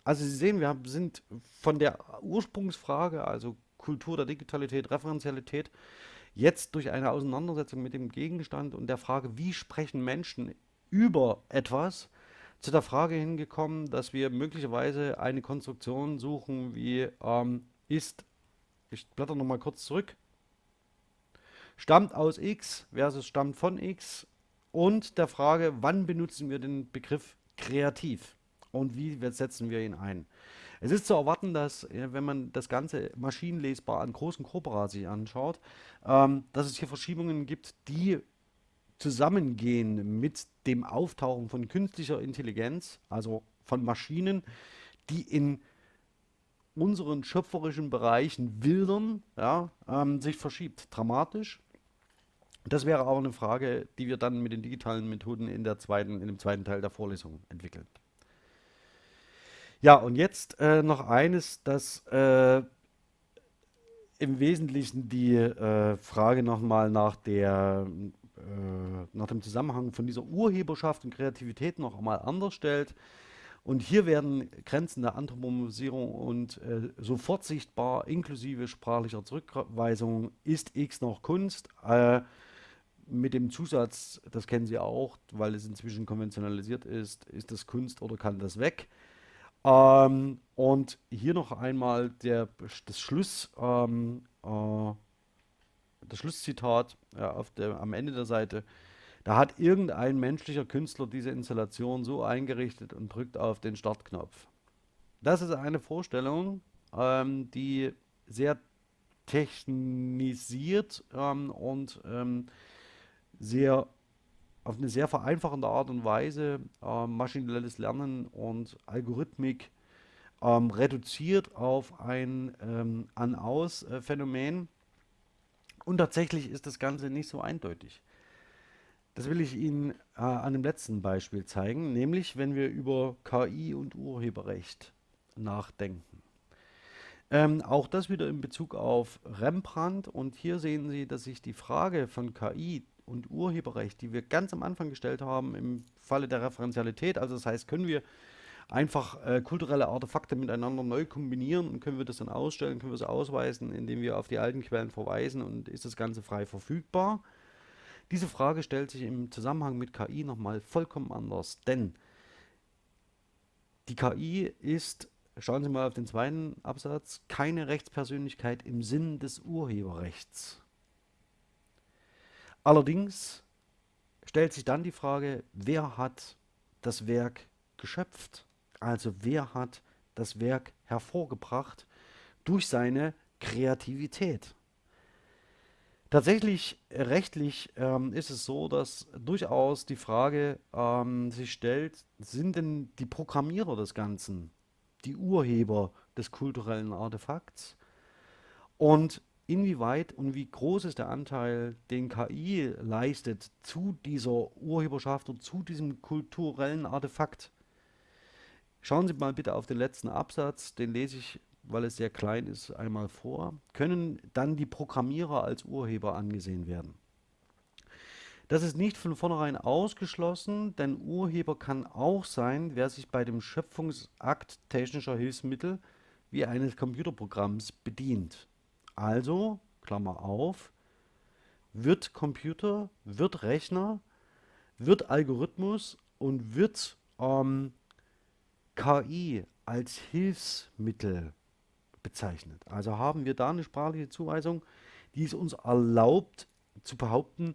Also Sie sehen, wir sind von der Ursprungsfrage, also Kultur der Digitalität, Referenzialität, jetzt durch eine Auseinandersetzung mit dem Gegenstand und der Frage, wie sprechen Menschen über etwas, zu der Frage hingekommen, dass wir möglicherweise eine Konstruktion suchen, wie ähm, ist, ich blätter nochmal kurz zurück, stammt aus x versus stammt von x und der Frage, wann benutzen wir den Begriff kreativ und wie setzen wir ihn ein. Es ist zu erwarten, dass, wenn man das Ganze maschinenlesbar an großen Corpora sich anschaut, ähm, dass es hier Verschiebungen gibt, die zusammengehen mit dem Auftauchen von künstlicher Intelligenz, also von Maschinen, die in unseren schöpferischen Bereichen wildern, ja, ähm, sich verschiebt. Dramatisch. Das wäre aber eine Frage, die wir dann mit den digitalen Methoden in, der zweiten, in dem zweiten Teil der Vorlesung entwickeln. Ja, und jetzt äh, noch eines, das äh, im Wesentlichen die äh, Frage nochmal nach der äh, nach dem Zusammenhang von dieser Urheberschaft und Kreativität noch einmal anders stellt. Und hier werden Grenzen der Anthropomorphisierung und äh, sofort sichtbar, inklusive sprachlicher Zurückweisung, ist X noch Kunst? Äh, mit dem Zusatz, das kennen Sie auch, weil es inzwischen konventionalisiert ist, ist das Kunst oder kann das weg? Ähm, und hier noch einmal der, das Schluss, ähm, äh, das Schlusszitat äh, auf der, am Ende der Seite. Da hat irgendein menschlicher Künstler diese Installation so eingerichtet und drückt auf den Startknopf. Das ist eine Vorstellung, ähm, die sehr technisiert ähm, und ähm, sehr auf eine sehr vereinfachende Art und Weise äh, maschinelles Lernen und Algorithmik ähm, reduziert auf ein ähm, An-Aus-Phänomen. Und tatsächlich ist das Ganze nicht so eindeutig. Das will ich Ihnen äh, an dem letzten Beispiel zeigen, nämlich wenn wir über KI und Urheberrecht nachdenken. Ähm, auch das wieder in Bezug auf Rembrandt und hier sehen Sie, dass sich die Frage von KI und Urheberrecht, die wir ganz am Anfang gestellt haben im Falle der Referenzialität. Also das heißt, können wir einfach äh, kulturelle Artefakte miteinander neu kombinieren und können wir das dann ausstellen, können wir es ausweisen, indem wir auf die alten Quellen verweisen und ist das Ganze frei verfügbar? Diese Frage stellt sich im Zusammenhang mit KI nochmal vollkommen anders, denn die KI ist, schauen Sie mal auf den zweiten Absatz, keine Rechtspersönlichkeit im Sinn des Urheberrechts. Allerdings stellt sich dann die Frage, wer hat das Werk geschöpft? Also wer hat das Werk hervorgebracht durch seine Kreativität? Tatsächlich rechtlich ähm, ist es so, dass durchaus die Frage ähm, sich stellt, sind denn die Programmierer des Ganzen die Urheber des kulturellen Artefakts? Und inwieweit und wie groß ist der Anteil, den KI leistet zu dieser Urheberschaft und zu diesem kulturellen Artefakt. Schauen Sie mal bitte auf den letzten Absatz, den lese ich, weil es sehr klein ist, einmal vor. Können dann die Programmierer als Urheber angesehen werden? Das ist nicht von vornherein ausgeschlossen, denn Urheber kann auch sein, wer sich bei dem Schöpfungsakt technischer Hilfsmittel wie eines Computerprogramms bedient. Also, Klammer auf, wird Computer, wird Rechner, wird Algorithmus und wird ähm, KI als Hilfsmittel bezeichnet. Also haben wir da eine sprachliche Zuweisung, die es uns erlaubt zu behaupten,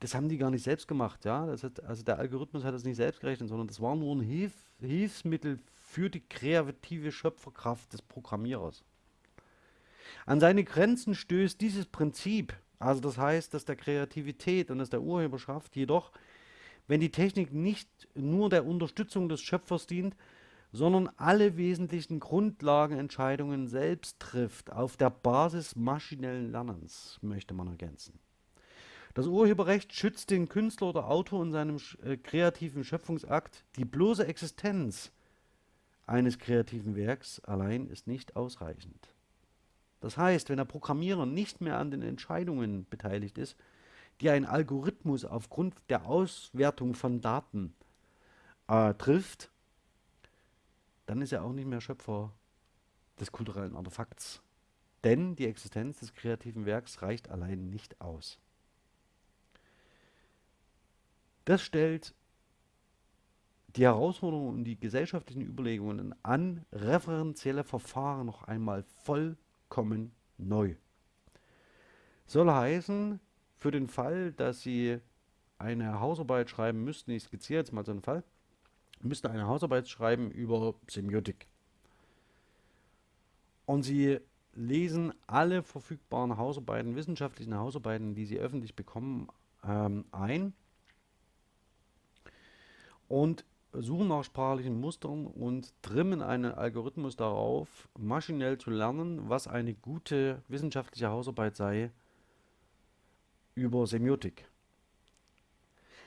das haben die gar nicht selbst gemacht, ja. Hat, also der Algorithmus hat das nicht selbst gerechnet, sondern das war nur ein Hilf Hilfsmittel für die kreative Schöpferkraft des Programmierers. An seine Grenzen stößt dieses Prinzip, also das heißt, dass der Kreativität und dass der Urheberschaft jedoch, wenn die Technik nicht nur der Unterstützung des Schöpfers dient, sondern alle wesentlichen Grundlagenentscheidungen selbst trifft, auf der Basis maschinellen Lernens, möchte man ergänzen. Das Urheberrecht schützt den Künstler oder Autor in seinem äh, kreativen Schöpfungsakt. Die bloße Existenz eines kreativen Werks allein ist nicht ausreichend. Das heißt, wenn der Programmierer nicht mehr an den Entscheidungen beteiligt ist, die ein Algorithmus aufgrund der Auswertung von Daten äh, trifft, dann ist er auch nicht mehr Schöpfer des kulturellen Artefakts. Denn die Existenz des kreativen Werks reicht allein nicht aus. Das stellt die Herausforderungen und die gesellschaftlichen Überlegungen an referenzielle Verfahren noch einmal vollkommen neu. Soll heißen, für den Fall, dass Sie eine Hausarbeit schreiben müssten, ich skizziere jetzt mal so einen Fall, müsste eine Hausarbeit schreiben über Semiotik. Und Sie lesen alle verfügbaren Hausarbeiten, wissenschaftlichen Hausarbeiten, die Sie öffentlich bekommen, ähm, ein und suchen nach sprachlichen Mustern und trimmen einen Algorithmus darauf, maschinell zu lernen, was eine gute wissenschaftliche Hausarbeit sei über Semiotik.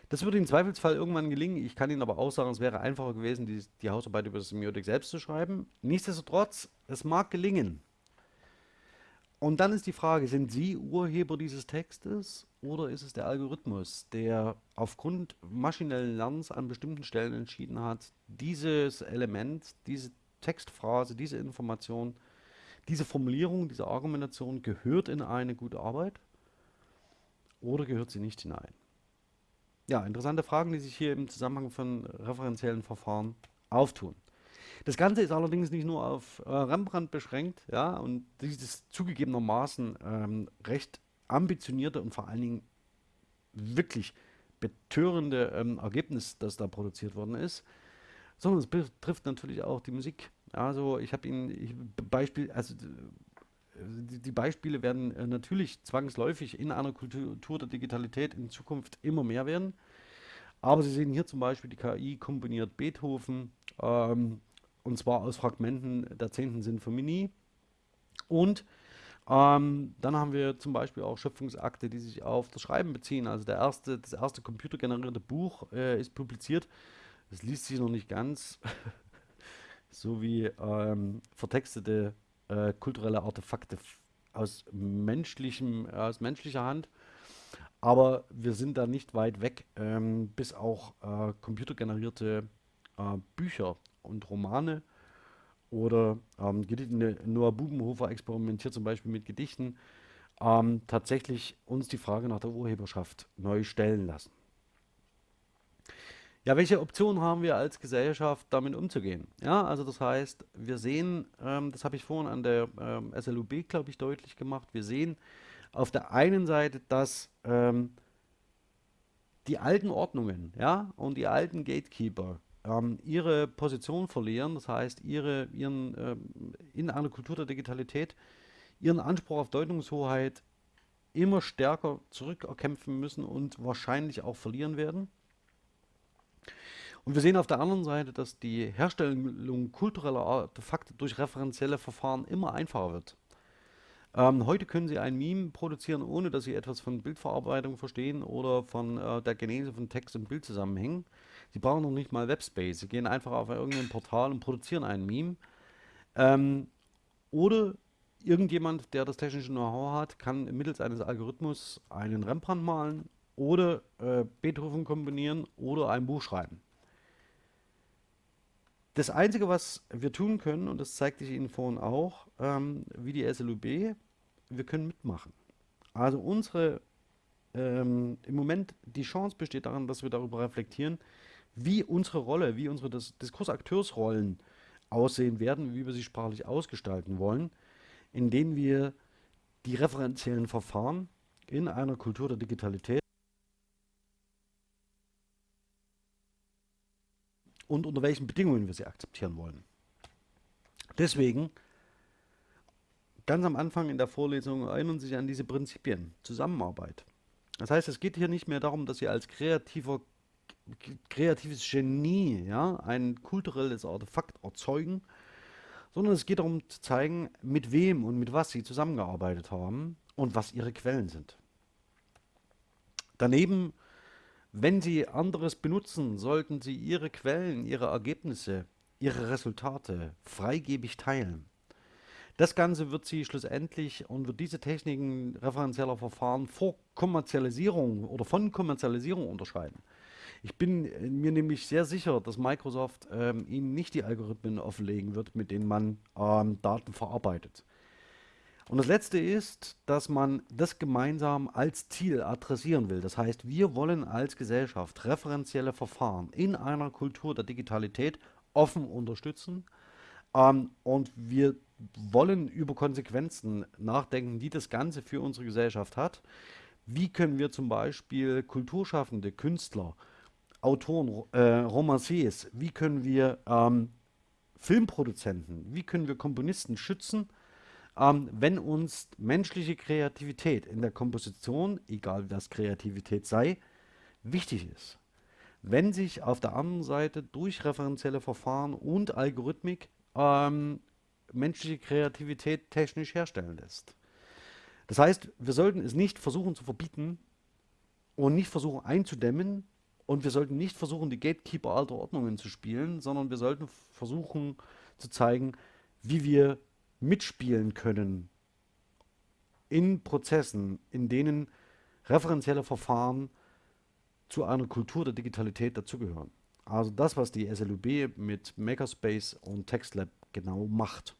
Das würde im Zweifelsfall irgendwann gelingen. Ich kann Ihnen aber auch sagen, es wäre einfacher gewesen, die, die Hausarbeit über Semiotik selbst zu schreiben. Nichtsdestotrotz, es mag gelingen. Und dann ist die Frage, sind Sie Urheber dieses Textes oder ist es der Algorithmus, der aufgrund maschinellen Lernens an bestimmten Stellen entschieden hat, dieses Element, diese Textphrase, diese Information, diese Formulierung, diese Argumentation gehört in eine gute Arbeit oder gehört sie nicht hinein? Ja, interessante Fragen, die sich hier im Zusammenhang von referenziellen Verfahren auftun. Das Ganze ist allerdings nicht nur auf äh, Rembrandt beschränkt, ja, und dieses zugegebenermaßen ähm, recht ambitionierte und vor allen Dingen wirklich betörende ähm, Ergebnis, das da produziert worden ist, sondern es betrifft natürlich auch die Musik. Also ich habe Ihnen ich, Beispiel, also die, die Beispiele werden äh, natürlich zwangsläufig in einer Kultur der Digitalität in Zukunft immer mehr werden. Aber Sie sehen hier zum Beispiel die KI komponiert Beethoven, ähm, und zwar aus Fragmenten der 10. Sinfonie. Und ähm, dann haben wir zum Beispiel auch Schöpfungsakte, die sich auf das Schreiben beziehen. Also der erste, das erste computergenerierte Buch äh, ist publiziert. Das liest sich noch nicht ganz, so wie ähm, vertextete äh, kulturelle Artefakte aus, menschlichem, aus menschlicher Hand. Aber wir sind da nicht weit weg, ähm, bis auch äh, computergenerierte äh, Bücher und Romane oder ähm, Noah Bubenhofer experimentiert zum Beispiel mit Gedichten, ähm, tatsächlich uns die Frage nach der Urheberschaft neu stellen lassen. Ja, welche Optionen haben wir als Gesellschaft, damit umzugehen? Ja, also das heißt, wir sehen, ähm, das habe ich vorhin an der ähm, SLUB, glaube ich, deutlich gemacht, wir sehen auf der einen Seite, dass ähm, die alten Ordnungen ja, und die alten Gatekeeper ähm, ihre Position verlieren, das heißt ihre, ihren, ähm, in einer Kultur der Digitalität ihren Anspruch auf Deutungshoheit immer stärker zurückerkämpfen müssen und wahrscheinlich auch verlieren werden. Und wir sehen auf der anderen Seite, dass die Herstellung kultureller Artefakte durch referenzielle Verfahren immer einfacher wird. Ähm, heute können Sie ein Meme produzieren, ohne dass Sie etwas von Bildverarbeitung verstehen oder von äh, der Genese von Text und Bildzusammenhängen. Sie brauchen noch nicht mal Webspace. Sie gehen einfach auf irgendein Portal und produzieren ein Meme. Ähm, oder irgendjemand, der das technische Know-how hat, kann mittels eines Algorithmus einen Rembrandt malen oder äh, Beethoven kombinieren oder ein Buch schreiben. Das Einzige, was wir tun können, und das zeigte ich Ihnen vorhin auch, ähm, wie die SLUB, wir können mitmachen. Also unsere, ähm, im Moment die Chance besteht darin, dass wir darüber reflektieren, wie unsere Rolle, wie unsere Dis Diskursakteursrollen aussehen werden, wie wir sie sprachlich ausgestalten wollen, indem wir die referenziellen Verfahren in einer Kultur der Digitalität und unter welchen Bedingungen wir sie akzeptieren wollen. Deswegen, ganz am Anfang in der Vorlesung erinnern Sie sich an diese Prinzipien, Zusammenarbeit. Das heißt, es geht hier nicht mehr darum, dass Sie als kreativer kreatives Genie ja, ein kulturelles Artefakt erzeugen, sondern es geht darum zu zeigen, mit wem und mit was Sie zusammengearbeitet haben und was Ihre Quellen sind. Daneben, wenn Sie anderes benutzen, sollten Sie Ihre Quellen, Ihre Ergebnisse, Ihre Resultate freigebig teilen. Das Ganze wird Sie schlussendlich und wird diese Techniken referenzieller Verfahren vor Kommerzialisierung oder von Kommerzialisierung unterscheiden. Ich bin mir nämlich sehr sicher, dass Microsoft ähm, Ihnen nicht die Algorithmen offenlegen wird, mit denen man ähm, Daten verarbeitet. Und das letzte ist, dass man das gemeinsam als Ziel adressieren will. Das heißt, wir wollen als Gesellschaft referenzielle Verfahren in einer Kultur der Digitalität offen unterstützen. Ähm, und wir wollen über Konsequenzen nachdenken, die das Ganze für unsere Gesellschaft hat. Wie können wir zum Beispiel Kulturschaffende, Künstler, Autoren, äh, Romanciers, wie können wir ähm, Filmproduzenten, wie können wir Komponisten schützen, ähm, wenn uns menschliche Kreativität in der Komposition, egal was Kreativität sei, wichtig ist. Wenn sich auf der anderen Seite durch referenzielle Verfahren und Algorithmik ähm, menschliche Kreativität technisch herstellen lässt. Das heißt, wir sollten es nicht versuchen zu verbieten und nicht versuchen einzudämmen und wir sollten nicht versuchen, die Gatekeeper alter Ordnungen zu spielen, sondern wir sollten versuchen zu zeigen, wie wir mitspielen können in Prozessen, in denen referenzielle Verfahren zu einer Kultur der Digitalität dazugehören. Also das, was die SLUB mit Makerspace und TextLab genau macht.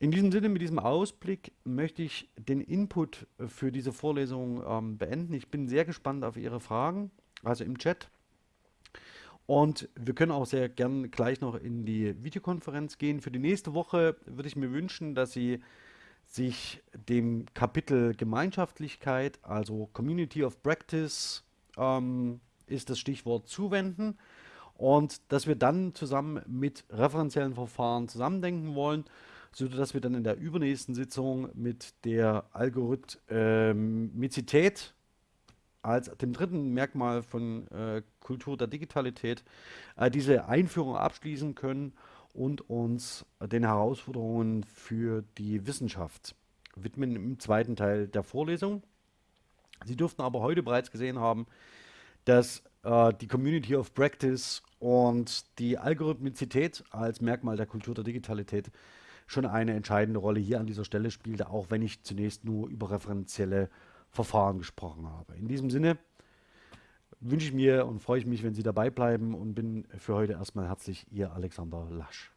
In diesem Sinne, mit diesem Ausblick möchte ich den Input für diese Vorlesung ähm, beenden. Ich bin sehr gespannt auf Ihre Fragen, also im Chat. Und wir können auch sehr gern gleich noch in die Videokonferenz gehen. Für die nächste Woche würde ich mir wünschen, dass Sie sich dem Kapitel Gemeinschaftlichkeit, also Community of Practice, ähm, ist das Stichwort zuwenden und dass wir dann zusammen mit referenziellen Verfahren zusammendenken wollen, sodass wir dann in der übernächsten Sitzung mit der Algorithmizität als dem dritten Merkmal von äh, Kultur der Digitalität äh, diese Einführung abschließen können und uns den Herausforderungen für die Wissenschaft widmen im zweiten Teil der Vorlesung. Sie dürften aber heute bereits gesehen haben, dass äh, die Community of Practice und die Algorithmizität als Merkmal der Kultur der Digitalität schon eine entscheidende Rolle hier an dieser Stelle spielte, auch wenn ich zunächst nur über referenzielle Verfahren gesprochen habe. In diesem Sinne wünsche ich mir und freue ich mich, wenn Sie dabei bleiben und bin für heute erstmal herzlich Ihr Alexander Lasch.